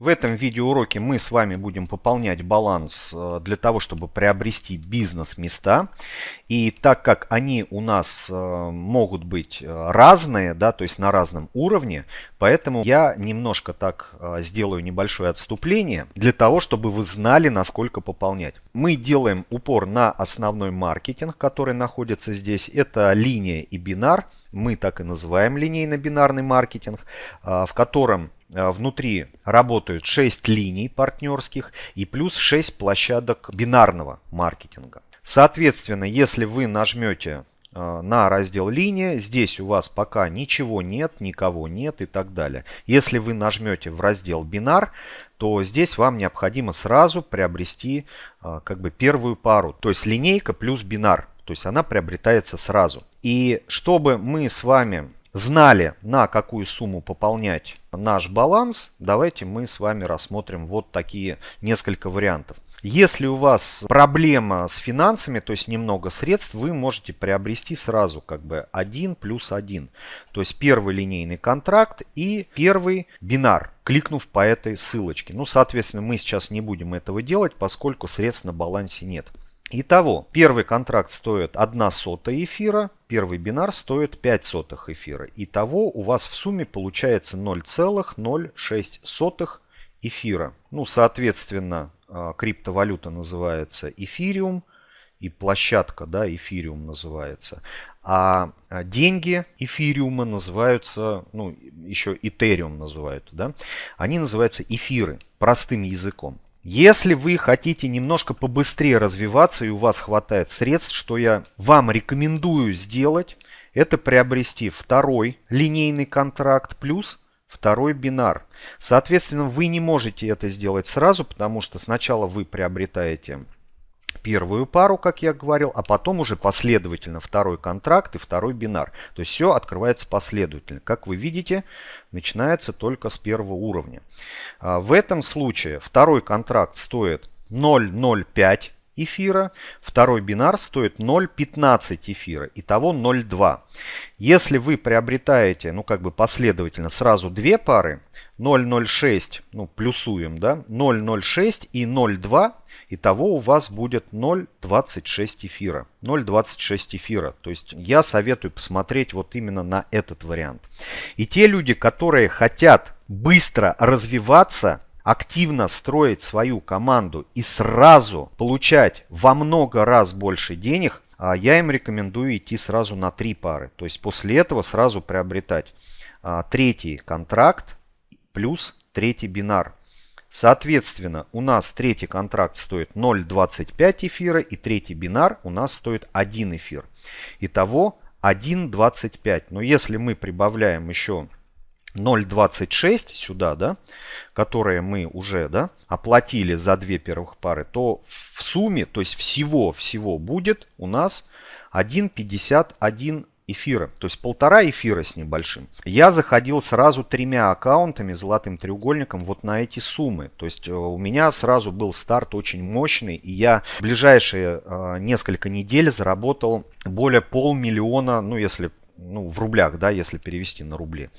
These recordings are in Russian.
В этом видеоуроке мы с вами будем пополнять баланс э, для того, чтобы приобрести бизнес-места. И так как они у нас э, могут быть э, разные, да, то есть на разном уровне, поэтому я немножко так сделаю небольшое отступление для того, чтобы вы знали, насколько пополнять. Мы делаем упор на основной маркетинг, который находится здесь. Это линия и бинар. Мы так и называем линейно-бинарный маркетинг, в котором внутри работают 6 линий партнерских и плюс 6 площадок бинарного маркетинга. Соответственно, если вы нажмете э, на раздел линия, здесь у вас пока ничего нет, никого нет и так далее. Если вы нажмете в раздел бинар, то здесь вам необходимо сразу приобрести э, как бы первую пару, то есть линейка плюс бинар. То есть она приобретается сразу. И чтобы мы с вами знали, на какую сумму пополнять наш баланс, давайте мы с вами рассмотрим вот такие несколько вариантов. Если у вас проблема с финансами, то есть немного средств, вы можете приобрести сразу как бы 1 плюс 1. То есть первый линейный контракт и первый бинар, кликнув по этой ссылочке. Ну, соответственно, мы сейчас не будем этого делать, поскольку средств на балансе нет. Итого, первый контракт стоит 1 сотая эфира, первый бинар стоит 5 сотых эфира. Итого у вас в сумме получается 0,06 эфира. Ну, соответственно, а, криптовалюта называется эфириум и площадка, да, эфириум называется. А, а деньги эфириума называются, ну, еще этериум называют, да. Они называются эфиры, простым языком. Если вы хотите немножко побыстрее развиваться и у вас хватает средств, что я вам рекомендую сделать, это приобрести второй линейный контракт плюс второй бинар. Соответственно, вы не можете это сделать сразу, потому что сначала вы приобретаете первую пару, как я говорил, а потом уже последовательно второй контракт и второй бинар. То есть все открывается последовательно. Как вы видите, начинается только с первого уровня. А, в этом случае второй контракт стоит 0,05 эфира, второй бинар стоит 0,15 эфира, итого 0,2. Если вы приобретаете, ну как бы последовательно, сразу две пары, 0,06, ну плюсуем, да, 0,06 и 0,2, Итого у вас будет 0,26 эфира. 0,26 эфира. То есть я советую посмотреть вот именно на этот вариант. И те люди, которые хотят быстро развиваться, активно строить свою команду и сразу получать во много раз больше денег, а, я им рекомендую идти сразу на три пары. То есть после этого сразу приобретать а, третий контракт плюс третий бинар. Соответственно, у нас третий контракт стоит 0,25 эфира и третий бинар у нас стоит 1 эфир. Итого 1,25. Но если мы прибавляем еще 0,26 сюда, да, которые мы уже да, оплатили за две первых пары, то в сумме, то есть всего-всего будет у нас 1,51 эфира, то есть полтора эфира с небольшим. Я заходил сразу тремя аккаунтами, золотым треугольником, вот на эти суммы. То есть э, у меня сразу был старт очень мощный, и я в ближайшие э, несколько недель заработал более полмиллиона, ну если ну, в рублях, да, если перевести на рубли.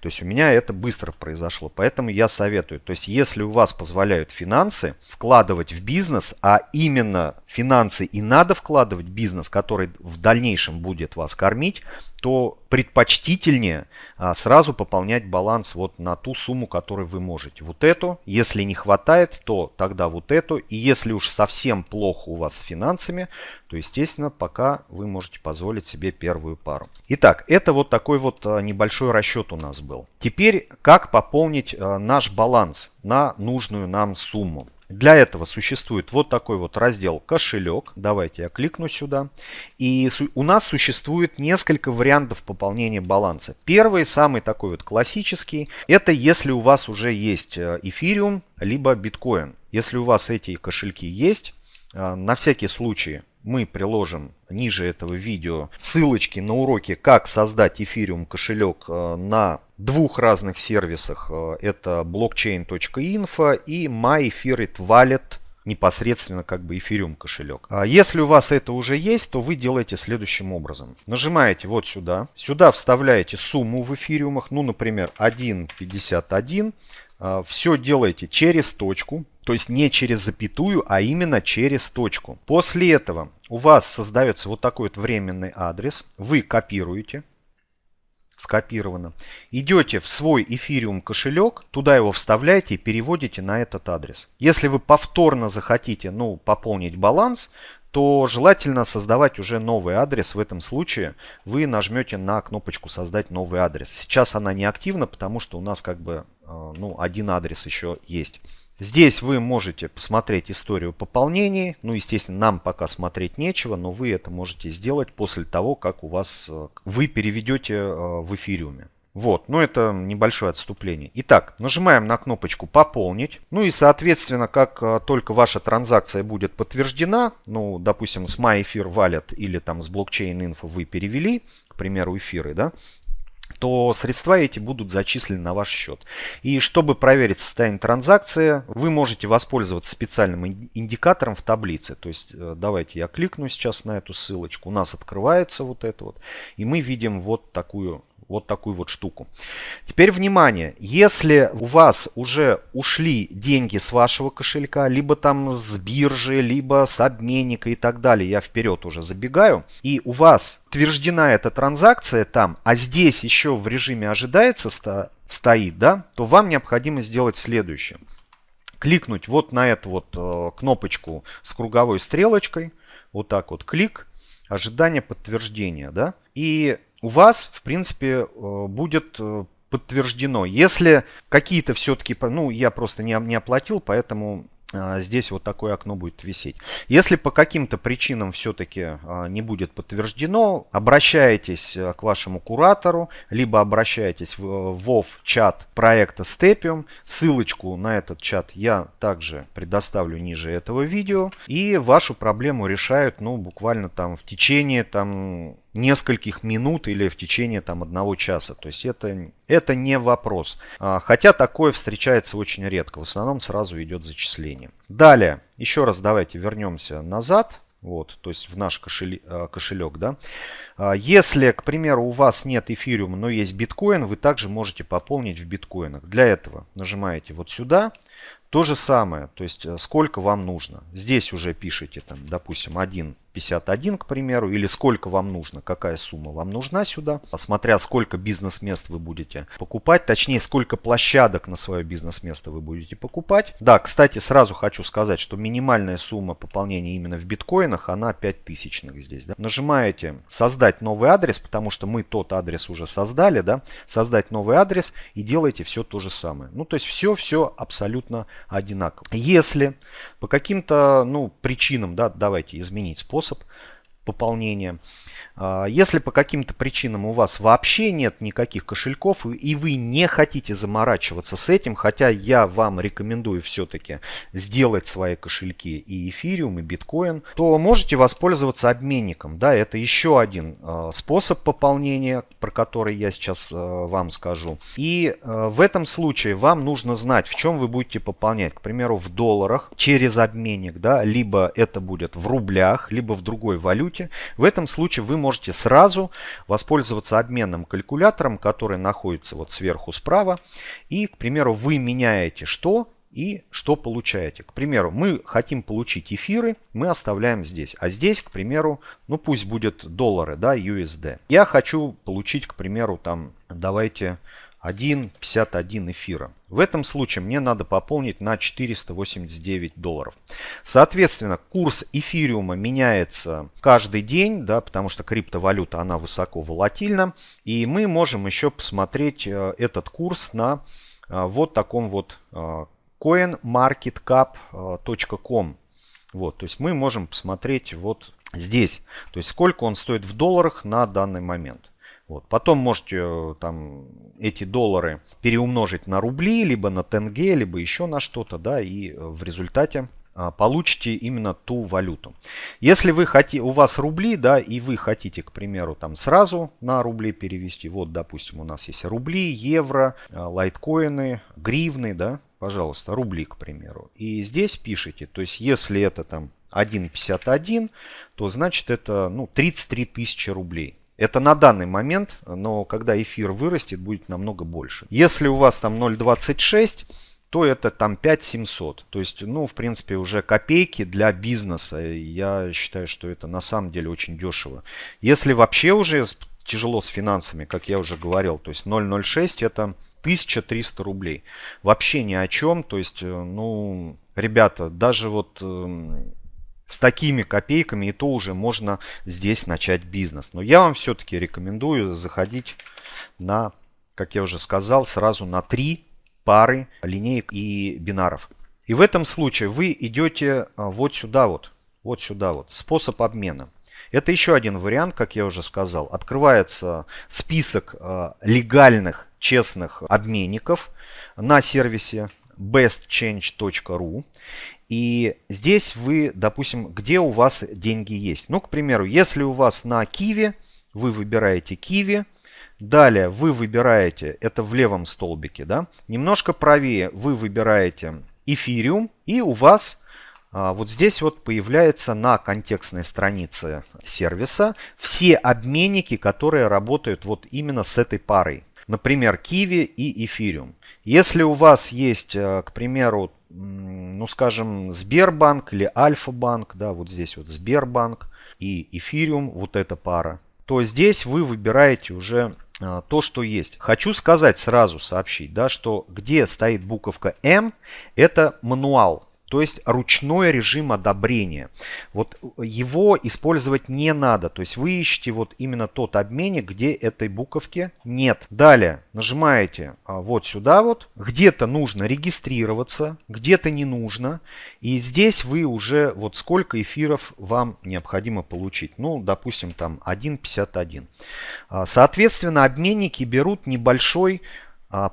То есть у меня это быстро произошло. Поэтому я советую, то есть если у вас позволяют финансы вкладывать в бизнес, а именно финансы и надо вкладывать в бизнес, который в дальнейшем будет вас кормить, то предпочтительнее а, сразу пополнять баланс вот на ту сумму, которую вы можете. Вот эту, если не хватает, то тогда вот эту. И если уж совсем плохо у вас с финансами, то, естественно, пока вы можете позволить себе первую пару. Итак, это вот такой вот а, небольшой расчет у нас был. Теперь, как пополнить а, наш баланс на нужную нам сумму. Для этого существует вот такой вот раздел кошелек. Давайте я кликну сюда. И у нас существует несколько вариантов пополнения баланса. Первый, самый такой вот классический, это если у вас уже есть э, эфириум, либо биткоин. Если у вас эти кошельки есть, на всякий случай мы приложим ниже этого видео ссылочки на уроки, как создать эфириум кошелек э, на двух разных сервисах. Э, это blockchain.info и MyEthereWallet непосредственно как бы эфириум кошелек. А если у вас это уже есть, то вы делаете следующим образом. Нажимаете вот сюда. Сюда вставляете сумму в эфириумах. Ну, например, 1.51. а, все делаете через точку, то есть не через запятую, а именно через точку. После этого у вас создается вот такой вот временный адрес. Вы копируете, скопировано. Идете в свой эфириум кошелек, туда его вставляете и переводите на этот адрес. Если вы повторно захотите ну, пополнить баланс, то желательно создавать уже новый адрес. В этом случае вы нажмете на кнопочку «Создать новый адрес». Сейчас она не активна, потому что у нас как бы э, ну, один адрес еще есть. Здесь вы можете посмотреть историю пополнений. Ну, естественно, нам пока смотреть нечего, но вы это можете сделать после того, как у вас э, вы переведете э, в эфириуме. Вот, ну это небольшое отступление. Итак, нажимаем на кнопочку «Пополнить». Ну и, соответственно, как э, только ваша транзакция будет подтверждена, ну, допустим, с MyEfir Wallet или там с Blockchain Info вы перевели, к примеру, эфиры, да, то средства эти будут зачислены на ваш счет. И чтобы проверить состояние транзакции, вы можете воспользоваться специальным индикатором в таблице. То есть э, давайте я кликну сейчас на эту ссылочку. У нас открывается вот это вот. И мы видим вот такую вот такую вот штуку. Теперь внимание, если у вас уже ушли деньги с вашего кошелька, либо там с биржи, либо с обменника и так далее, я вперед уже забегаю, и у вас утверждена эта транзакция там, а здесь еще в режиме ожидается стоит, да, то вам необходимо сделать следующее. Кликнуть вот на эту вот э, кнопочку с круговой стрелочкой, вот так вот клик, ожидание подтверждения, да, и у вас, в принципе, э, будет э, подтверждено. Если какие-то все-таки, ну, я просто не, не оплатил, поэтому а, здесь вот такое окно будет висеть. Если по каким-то причинам все-таки не будет подтверждено, обращайтесь э, к вашему куратору, либо обращайтесь в WoW чат проекта Stepium. Ссылочку на этот чат я также предоставлю ниже этого видео. И вашу проблему решают, ну, буквально там в течение там нескольких минут или в течение там одного часа. То есть это, это не вопрос. А, хотя такое встречается очень редко. В основном сразу идет зачисление. Далее, еще раз давайте вернемся назад. Вот, то есть в наш кошелек, а, кошелек, да. А, если, к примеру, у вас нет эфириума, но есть биткоин, вы также можете пополнить в биткоинах. Для этого нажимаете вот сюда, то же самое, то есть э, сколько вам нужно. Здесь уже пишите, там, допустим, 1.51, к примеру, или сколько вам нужно, какая сумма вам нужна сюда, смотря сколько бизнес-мест вы будете покупать, точнее, сколько площадок на свое бизнес-место вы будете покупать. Да, кстати, сразу хочу сказать, что минимальная сумма пополнения именно в биткоинах, она 5000 здесь. Да? Нажимаете «Создать новый адрес», потому что мы тот адрес уже создали, да, создать новый адрес и делаете все то же самое. Ну, то есть все-все абсолютно одинаково. Если по каким-то ну, причинам, да, давайте изменить способ пополнения, если по каким-то причинам у вас вообще нет никаких кошельков и вы не хотите заморачиваться с этим, хотя я вам рекомендую все-таки сделать свои кошельки и эфириум, и биткоин, то можете воспользоваться обменником. Да, это еще один а, способ пополнения, про который я сейчас а, вам скажу. И в этом случае вам нужно знать, в чем вы будете пополнять. К примеру, в долларах через обменник, да, либо это будет в рублях, либо в другой валюте. В этом случае вы можете можете сразу воспользоваться обменным калькулятором, который находится вот сверху справа. И, к примеру, вы меняете что и что получаете. К примеру, мы хотим получить эфиры, мы оставляем здесь. А здесь, к примеру, ну пусть будет доллары, да, USD. Я хочу получить, к примеру, там, давайте 1,51 эфира. В этом случае мне надо пополнить на 489 долларов. Соответственно, курс эфириума меняется каждый день, да, потому что криптовалюта, она высоко волатильна. И мы можем еще посмотреть э, этот курс на э, вот таком вот э, coinmarketcap.com. Вот, то есть мы можем посмотреть вот здесь, то есть сколько он стоит в долларах на данный момент. Вот. Потом можете э, там эти доллары переумножить на рубли, либо на тенге, либо еще на что-то, да, и э, в результате а, получите именно ту валюту. Если вы хотите, у вас рубли, да, и вы хотите, к примеру, там сразу на рубли перевести, вот, допустим, у нас есть рубли, евро, э, лайткоины, гривны, да, пожалуйста, рубли, к примеру. И здесь пишите, то есть, если это там 1.51, то значит это, ну, 33 тысячи рублей. Это на данный момент, но когда эфир вырастет, будет намного больше. Если у вас там 0.26, то это там 5700. То есть, ну, в принципе, уже копейки для бизнеса. Я считаю, что это на самом деле очень дешево. Если вообще уже тяжело с финансами, как я уже говорил, то есть 0,06 это 1300 рублей. Вообще ни о чем. То есть, э, ну, ребята, даже вот эм, с такими копейками и то уже можно здесь начать бизнес. Но я вам все-таки рекомендую заходить на, как я уже сказал, сразу на три пары линеек и бинаров. И в этом случае вы идете а, вот сюда вот, вот сюда вот, способ обмена. Это еще один вариант, как я уже сказал. Открывается список а, легальных, честных обменников на сервисе bestchange.ru. И здесь вы, допустим, где у вас деньги есть. Ну, к примеру, если у вас на Киви, вы выбираете Киви. Далее вы выбираете, это в левом столбике, да, немножко правее вы выбираете эфириум. И у вас а, вот здесь вот появляется на контекстной странице сервиса все обменники, которые работают вот именно с этой парой. Например, Kiwi и Ethereum. Если у вас есть, э, к примеру, ну скажем, Сбербанк или Альфа-банк, да, вот здесь вот Сбербанк и Эфириум, вот эта пара, то здесь вы выбираете уже э, то, что есть. Хочу сказать сразу, сообщить, да, что где стоит буковка М, это мануал. То есть ручной режим одобрения. Вот его использовать не надо. То есть вы ищете вот именно тот обменник, где этой буковки нет. Далее нажимаете а, вот сюда вот. Где-то нужно регистрироваться, где-то не нужно. И здесь вы уже вот сколько эфиров вам необходимо получить. Ну, допустим, там 1.51. А, соответственно, обменники берут небольшой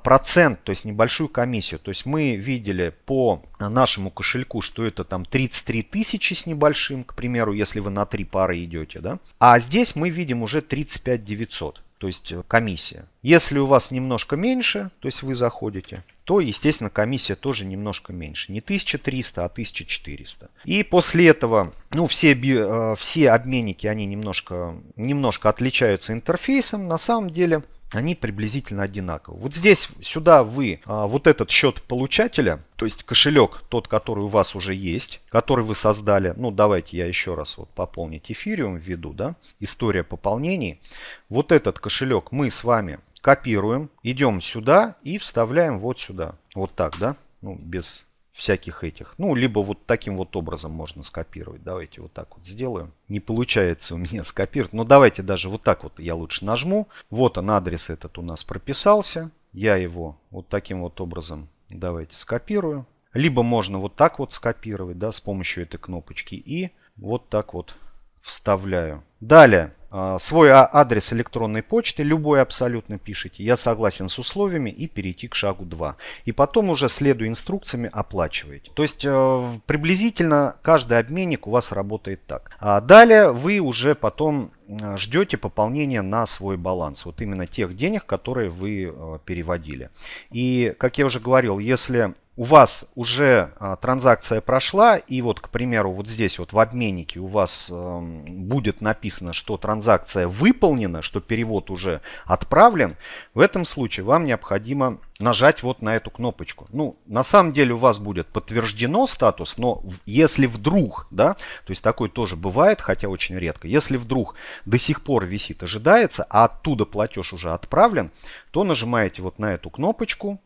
процент, то есть небольшую комиссию. То есть мы видели по нашему кошельку, что это там 33 тысячи с небольшим, к примеру, если вы на три пары идете. Да? А здесь мы видим уже 35 900, то есть э, комиссия. Если у вас немножко меньше, то есть вы заходите, то, естественно, комиссия тоже немножко меньше. Не 1300, а 1400. И после этого, ну, все, э, все обменники, они немножко, немножко отличаются интерфейсом. На самом деле, они приблизительно одинаковы. Вот здесь, сюда вы а, вот этот счет получателя, то есть кошелек, тот, который у вас уже есть, который вы создали. Ну, давайте я еще раз вот пополнить эфириум введу, да, история пополнений. Вот этот кошелек мы с вами копируем, идем сюда и вставляем вот сюда. Вот так, да, ну, без всяких этих. Ну, либо вот таким вот образом можно скопировать. Давайте вот так вот сделаем. Не получается у меня скопировать. Но давайте даже вот так вот я лучше нажму. Вот он, адрес этот у нас прописался. Я его вот таким вот образом давайте скопирую. Либо можно вот так вот скопировать, да, с помощью этой кнопочки. И вот так вот вставляю. Далее свой а, адрес электронной почты, любой абсолютно пишите, я согласен с условиями и перейти к шагу 2. И потом уже следуя инструкциями оплачиваете. То есть э, приблизительно каждый обменник у вас работает так. А далее вы уже потом э, ждете пополнения на свой баланс. Вот именно тех денег, которые вы э, переводили. И как я уже говорил, если у вас уже а, транзакция прошла, и вот, к примеру, вот здесь вот в обменнике у вас э, будет написано, что транзакция выполнена, что перевод уже отправлен, в этом случае вам необходимо нажать вот на эту кнопочку. Ну, на самом деле у вас будет подтверждено статус, но если вдруг, да, то есть такое тоже бывает, хотя очень редко, если вдруг до сих пор висит ожидается, а оттуда платеж уже отправлен, то нажимаете вот на эту кнопочку,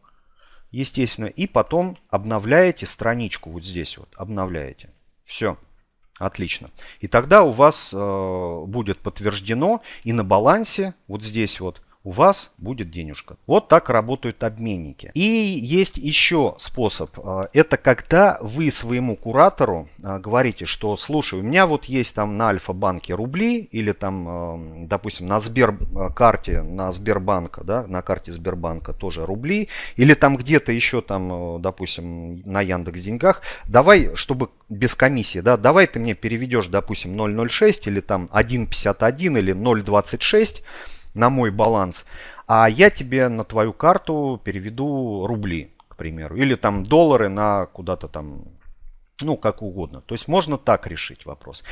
естественно. И потом обновляете страничку вот здесь вот. Обновляете. Все. Отлично. И тогда у вас э, будет подтверждено и на балансе вот здесь вот у вас будет денежка. Вот так работают обменники. И есть еще способ. А, это когда вы своему куратору а, говорите, что слушай, у меня вот есть там на Альфа-банке рубли или там, а, допустим, на Сберкарте, на Сбербанка, да, на карте Сбербанка тоже рубли. Или там где-то еще там, допустим, на Яндекс Деньгах. Давай, чтобы без комиссии, да, давай ты мне переведешь, допустим, 0,06 или там 1,51 или 0,26 на мой баланс, а я тебе на твою карту переведу рубли, к примеру, или там доллары на куда-то там, ну, как угодно. То есть можно так решить вопрос.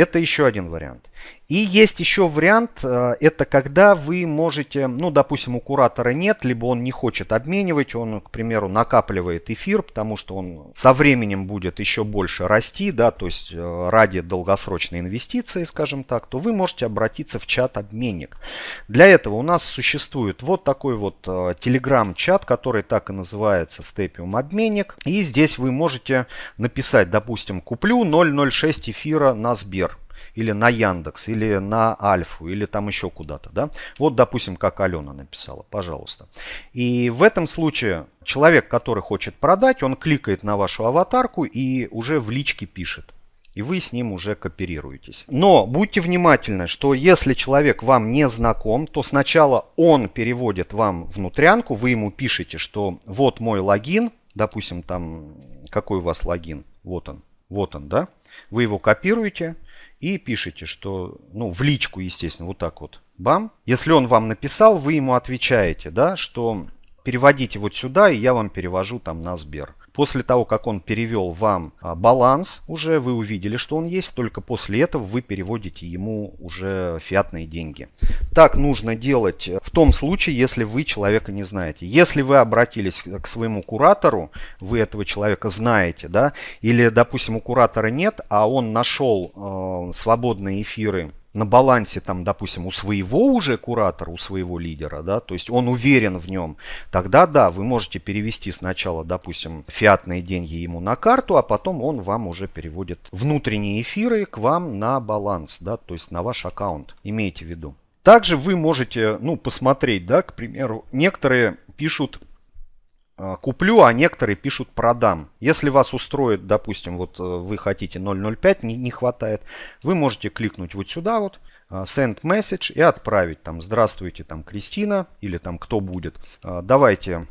Это еще один вариант. И есть еще вариант, э, это когда вы можете, ну, допустим, у куратора нет, либо он не хочет обменивать, он, к примеру, накапливает эфир, потому что он со временем будет еще больше расти, да, то есть э, ради долгосрочной инвестиции, скажем так, то вы можете обратиться в чат-обменник. Для этого у нас существует вот такой вот э, телеграм-чат, который так и называется Stepium обменник. И здесь вы можете написать, допустим, куплю 0.06 эфира на Сбер или на Яндекс, или на Альфу, или там еще куда-то, да. Вот, допустим, как Алена написала, пожалуйста. И в этом случае человек, который хочет продать, он кликает на вашу аватарку и уже в личке пишет. И вы с ним уже кооперируетесь. Но будьте внимательны, что если человек вам не знаком, то сначала он переводит вам внутрянку, вы ему пишете, что вот мой логин, допустим, там, какой у вас логин, вот он, вот он, да, вы его копируете, и пишите, что, ну, в личку, естественно, вот так вот, бам. Если он вам написал, вы ему отвечаете, да, что переводите вот сюда, и я вам перевожу там на Сбер. После того, как он перевел вам а, баланс, уже вы увидели, что он есть, только после этого вы переводите ему уже фиатные деньги. Так нужно делать в том случае, если вы человека не знаете. Если вы обратились к своему куратору, вы этого человека знаете, да, или, допустим, у куратора нет, а он нашел э, свободные эфиры на балансе, там, допустим, у своего уже куратора, у своего лидера, да, то есть он уверен в нем, тогда да, вы можете перевести сначала, допустим, фиатные деньги ему на карту, а потом он вам уже переводит внутренние эфиры к вам на баланс, да, то есть на ваш аккаунт, имейте в виду. Также вы можете, ну, посмотреть, да, к примеру, некоторые пишут куплю, а некоторые пишут продам. Если вас устроит, допустим, вот э, вы хотите 0.05, не, не хватает, вы можете кликнуть вот сюда вот, а, send message и отправить там здравствуйте там Кристина или там кто будет. А, давайте,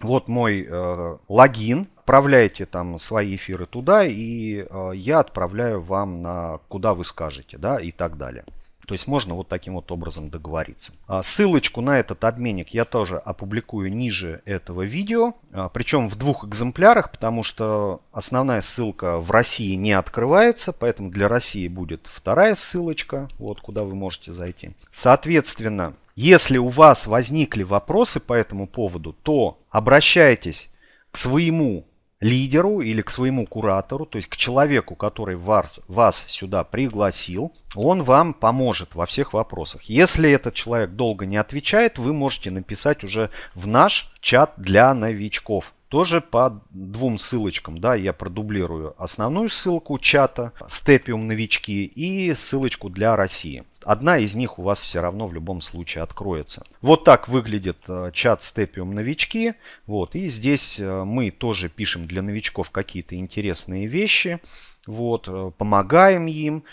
вот мой э, логин, отправляйте там свои эфиры туда и э, я отправляю вам на куда вы скажете, да, и так далее. То есть можно вот таким вот образом договориться. А, ссылочку на этот обменник я тоже опубликую ниже этого видео. А, причем в двух экземплярах, потому что основная ссылка в России не открывается. Поэтому для России будет вторая ссылочка, вот куда вы можете зайти. Соответственно, если у вас возникли вопросы по этому поводу, то обращайтесь к своему лидеру или к своему куратору, то есть к человеку, который вас, вас сюда пригласил, он вам поможет во всех вопросах. Если этот человек долго не отвечает, вы можете написать уже в наш чат для новичков. Тоже по двум ссылочкам, да, я продублирую основную ссылку чата Степиум новички и ссылочку для России одна из них у вас все равно в любом случае откроется. Вот так выглядит э, чат Степиум новички. Вот, и здесь э, мы тоже пишем для новичков какие-то интересные вещи. Вот, э, помогаем им,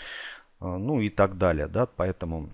ну и так далее. Да, поэтому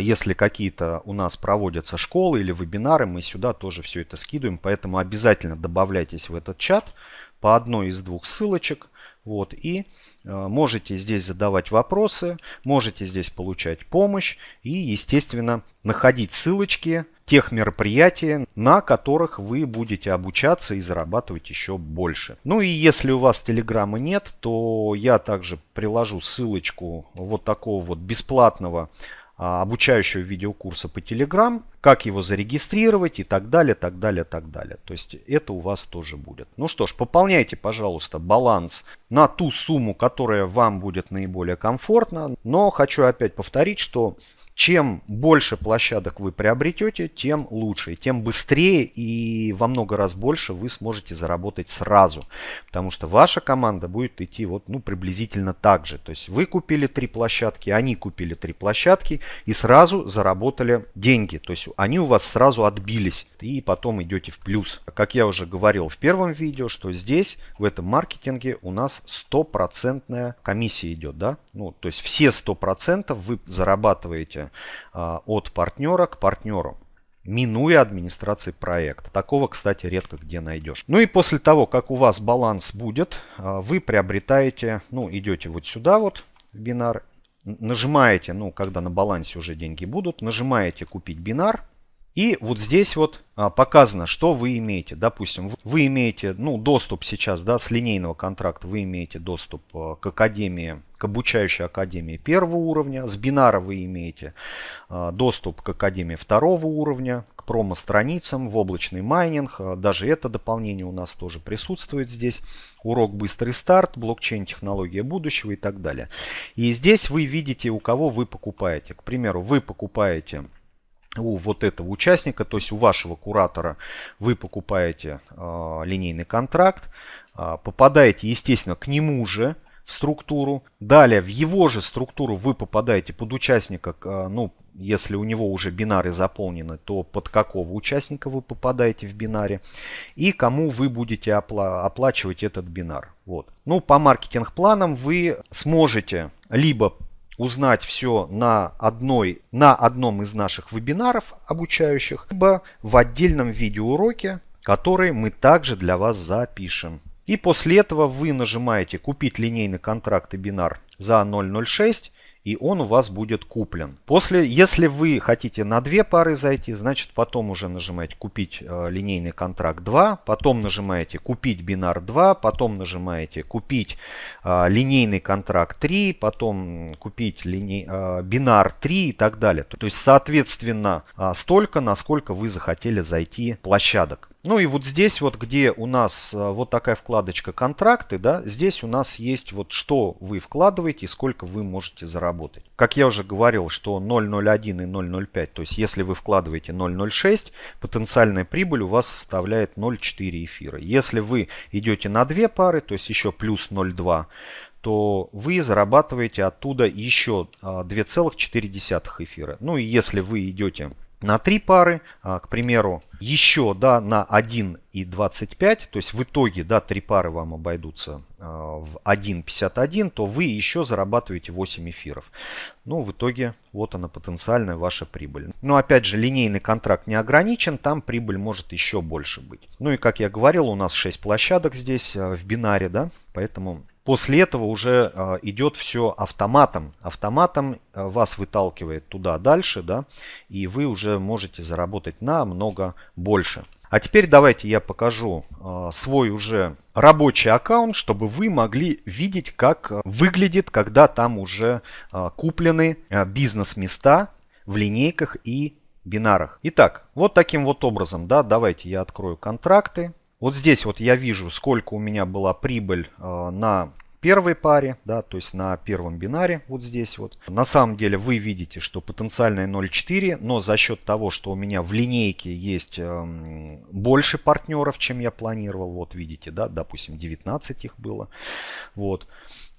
если какие-то у нас проводятся школы или вебинары, мы сюда тоже все это скидываем. Поэтому обязательно добавляйтесь в этот чат по одной из двух ссылочек. Вот, и э, можете здесь задавать вопросы, можете здесь получать помощь и, естественно, находить ссылочки тех мероприятий, на которых вы будете обучаться и зарабатывать еще больше. Ну и если у вас телеграмма нет, то я также приложу ссылочку вот такого вот бесплатного обучающего видеокурса по Telegram, как его зарегистрировать и так далее, так далее, так далее. То есть это у вас тоже будет. Ну что ж, пополняйте, пожалуйста, баланс на ту сумму, которая вам будет наиболее комфортна. Но хочу опять повторить, что чем больше площадок вы приобретете, тем лучше, тем быстрее и во много раз больше вы сможете заработать сразу. Потому что ваша команда будет идти вот, ну, приблизительно так же. То есть вы купили три площадки, они купили три площадки и сразу заработали деньги. То есть они у вас сразу отбились и потом идете в плюс. Как я уже говорил в первом видео, что здесь в этом маркетинге у нас стопроцентная комиссия идет. Да? Ну, то есть все 100% вы зарабатываете а, от партнера к партнеру минуя администрации проекта. Такого, кстати, редко где найдешь. Ну и после того, как у вас баланс будет, а, вы приобретаете, ну, идете вот сюда вот, в бинар, нажимаете, ну, когда на балансе уже деньги будут, нажимаете купить бинар, И вот здесь вот а, показано, что вы имеете. Допустим, вы имеете ну, доступ сейчас да, с линейного контракта, вы имеете доступ а, к академии, к обучающей академии первого уровня. С бинара вы имеете а, доступ к академии второго уровня, к промо-страницам, в облачный майнинг. Даже это дополнение у нас тоже присутствует здесь. Урок «Быстрый старт», блокчейн, технология будущего и так далее. И здесь вы видите, у кого вы покупаете. К примеру, вы покупаете у вот этого участника, то есть у вашего куратора вы покупаете э, линейный контракт, э, попадаете, естественно, к нему же в структуру. Далее в его же структуру вы попадаете под участника, э, ну, если у него уже бинары заполнены, то под какого участника вы попадаете в бинаре и кому вы будете опла оплачивать этот бинар. Вот. Ну, по маркетинг-планам вы сможете либо узнать все на, одной, на одном из наших вебинаров обучающих, либо в отдельном видеоуроке, который мы также для вас запишем. И после этого вы нажимаете «Купить линейный контракт и бинар за 0.06» и он у вас будет куплен. После, если вы хотите на две пары зайти, значит потом уже нажимаете купить э, линейный контракт 2, потом нажимаете купить бинар 2, потом нажимаете купить э, линейный контракт 3, потом купить линей, э, бинар 3 и так далее. То есть соответственно столько, насколько вы захотели зайти площадок. Ну и вот здесь вот, где у нас э, вот такая вкладочка контракты, да, здесь у нас есть вот что вы вкладываете и сколько вы можете заработать. Как я уже говорил, что 0.01 и 0.05, то есть если вы вкладываете 0.06, потенциальная прибыль у вас составляет 0.4 эфира. Если вы идете на две пары, то есть еще плюс 0.2, то вы зарабатываете оттуда еще 2,4 а, эфира. Ну и если вы идете на 3 пары, а, к примеру, еще да, на 1,25, то есть в итоге да, 3 пары вам обойдутся а, в 1,51, то вы еще зарабатываете 8 эфиров. Ну, в итоге вот она потенциальная ваша прибыль. Но опять же, линейный контракт не ограничен, там прибыль может еще больше быть. Ну и как я говорил, у нас 6 площадок здесь а, в бинаре, да, поэтому После этого уже э, идет все автоматом. Автоматом э, вас выталкивает туда дальше, да, и вы уже можете заработать намного больше. А теперь давайте я покажу э, свой уже рабочий аккаунт, чтобы вы могли видеть, как выглядит, когда там уже куплены бизнес-места в линейках и бинарах. Итак, вот таким вот образом, да, давайте я открою контракты. Вот здесь вот я вижу, сколько у меня была прибыль э, на первой паре, да, то есть на первом бинаре, вот здесь вот. На самом деле вы видите, что потенциальная 0,4, но за счет того, что у меня в линейке есть э, больше партнеров, чем я планировал, вот видите, да, допустим, 19 их было, вот,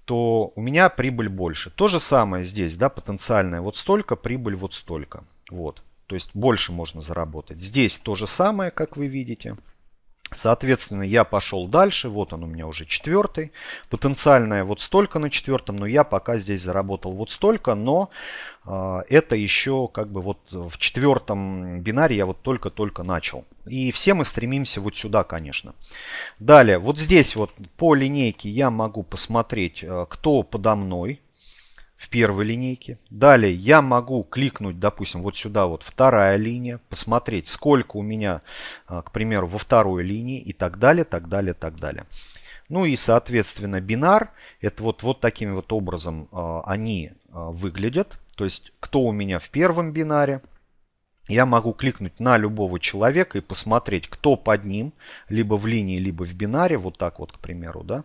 то у меня прибыль больше. То же самое здесь, да, потенциальная вот столько, прибыль вот столько, вот. То есть больше можно заработать. Здесь то же самое, как вы видите. Соответственно, я пошел дальше. Вот он у меня уже четвертый. Потенциальное вот столько на четвертом, но я пока здесь заработал вот столько. Но э, это еще как бы вот в четвертом бинаре я вот только-только начал. И все мы стремимся вот сюда, конечно. Далее, вот здесь вот по линейке я могу посмотреть, э, кто подо мной в первой линейке. Далее я могу кликнуть, допустим, вот сюда вот вторая линия, посмотреть, сколько у меня, а, к примеру, во второй линии и так далее, так далее, так далее. Ну и, соответственно, бинар, это вот, вот таким вот образом э, они э, выглядят. То есть, кто у меня в первом бинаре, я могу кликнуть на любого человека и посмотреть, кто под ним, либо в линии, либо в бинаре, вот так вот, к примеру, да.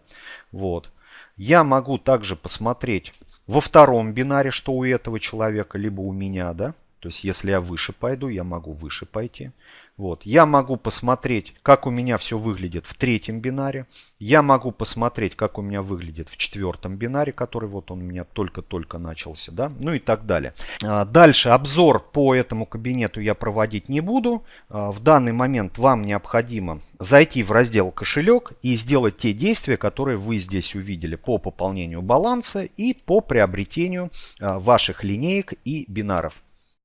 Вот. Я могу также посмотреть во втором бинаре, что у этого человека, либо у меня, да. То есть, если я выше пойду, я могу выше пойти. Вот. Я могу посмотреть, как у меня все выглядит в третьем бинаре. Я могу посмотреть, как у меня выглядит в четвертом бинаре, который вот он у меня только-только начался. Да? Ну и так далее. А, дальше обзор по этому кабинету я проводить не буду. А, в данный момент вам необходимо зайти в раздел кошелек и сделать те действия, которые вы здесь увидели по пополнению баланса и по приобретению а, ваших линеек и бинаров.